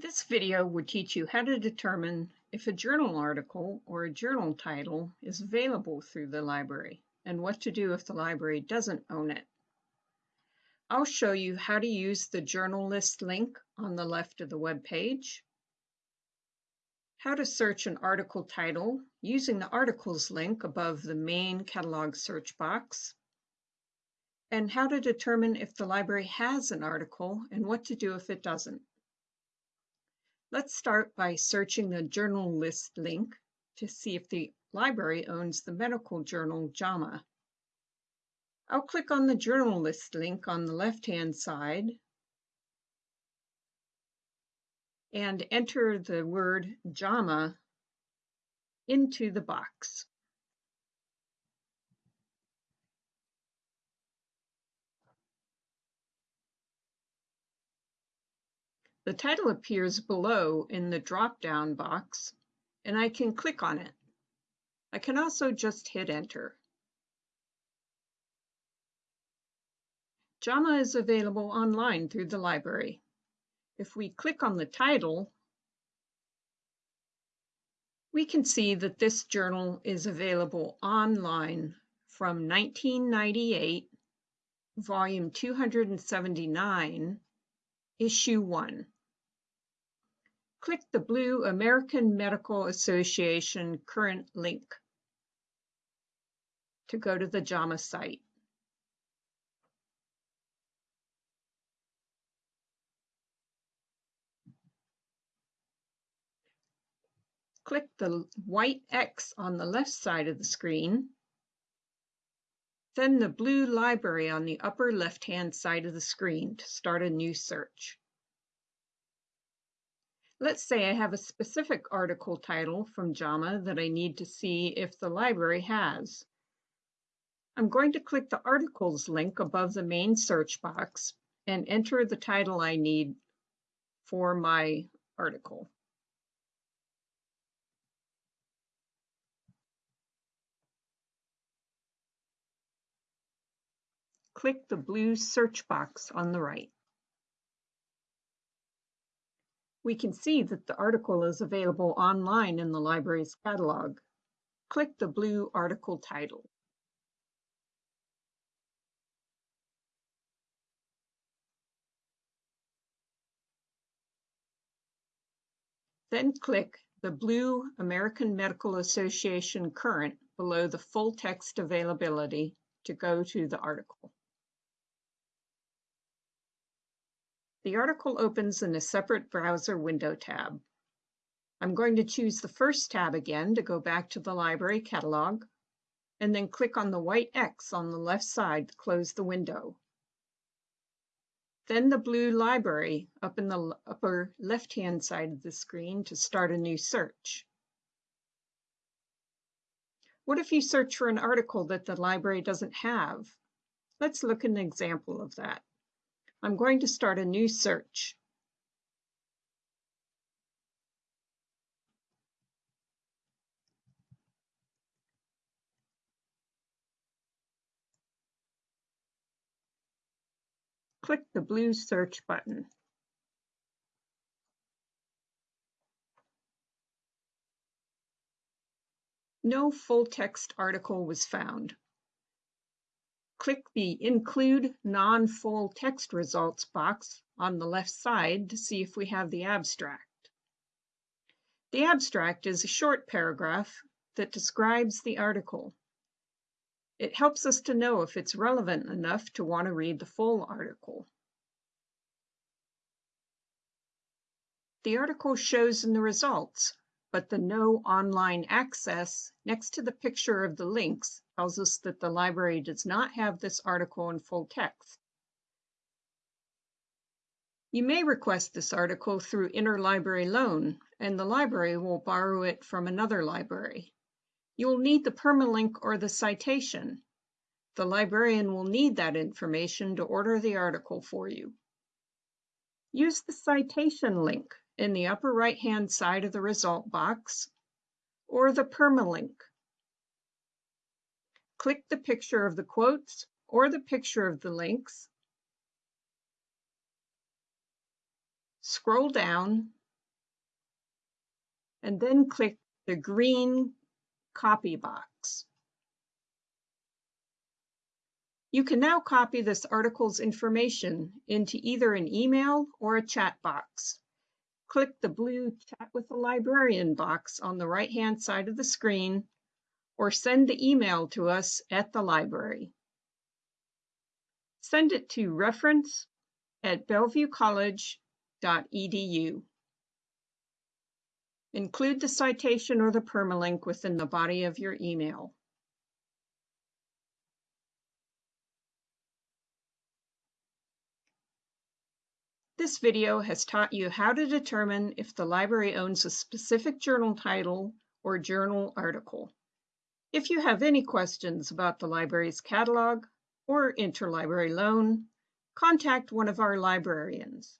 This video would teach you how to determine if a journal article or a journal title is available through the library and what to do if the library doesn't own it. I'll show you how to use the journal list link on the left of the web page, how to search an article title using the articles link above the main catalog search box, and how to determine if the library has an article and what to do if it doesn't. Let's start by searching the journal list link to see if the library owns the medical journal JAMA. I'll click on the journal list link on the left-hand side and enter the word JAMA into the box. The title appears below in the drop-down box, and I can click on it. I can also just hit enter. JAMA is available online through the library. If we click on the title, we can see that this journal is available online from 1998, volume 279, issue 1 click the blue American Medical Association current link to go to the JAMA site. Click the white X on the left side of the screen, then the blue library on the upper left-hand side of the screen to start a new search. Let's say I have a specific article title from JAMA that I need to see if the library has. I'm going to click the articles link above the main search box and enter the title I need for my article. Click the blue search box on the right. We can see that the article is available online in the library's catalog. Click the blue article title. Then click the blue American Medical Association current below the full text availability to go to the article. The article opens in a separate browser window tab. I'm going to choose the first tab again to go back to the library catalog, and then click on the white X on the left side to close the window. Then the blue library up in the upper left-hand side of the screen to start a new search. What if you search for an article that the library doesn't have? Let's look at an example of that. I'm going to start a new search. Click the blue search button. No full text article was found click the Include Non-Full Text Results box on the left side to see if we have the abstract. The abstract is a short paragraph that describes the article. It helps us to know if it's relevant enough to want to read the full article. The article shows in the results, but the No Online Access next to the picture of the links tells us that the library does not have this article in full text. You may request this article through interlibrary loan, and the library will borrow it from another library. You will need the permalink or the citation. The librarian will need that information to order the article for you. Use the citation link in the upper right-hand side of the result box, or the permalink click the picture of the quotes or the picture of the links. Scroll down and then click the green copy box. You can now copy this article's information into either an email or a chat box. Click the blue Chat with a Librarian box on the right-hand side of the screen or send the email to us at the library. Send it to reference at bellevuecollege.edu. Include the citation or the permalink within the body of your email. This video has taught you how to determine if the library owns a specific journal title or journal article. If you have any questions about the library's catalog or interlibrary loan, contact one of our librarians.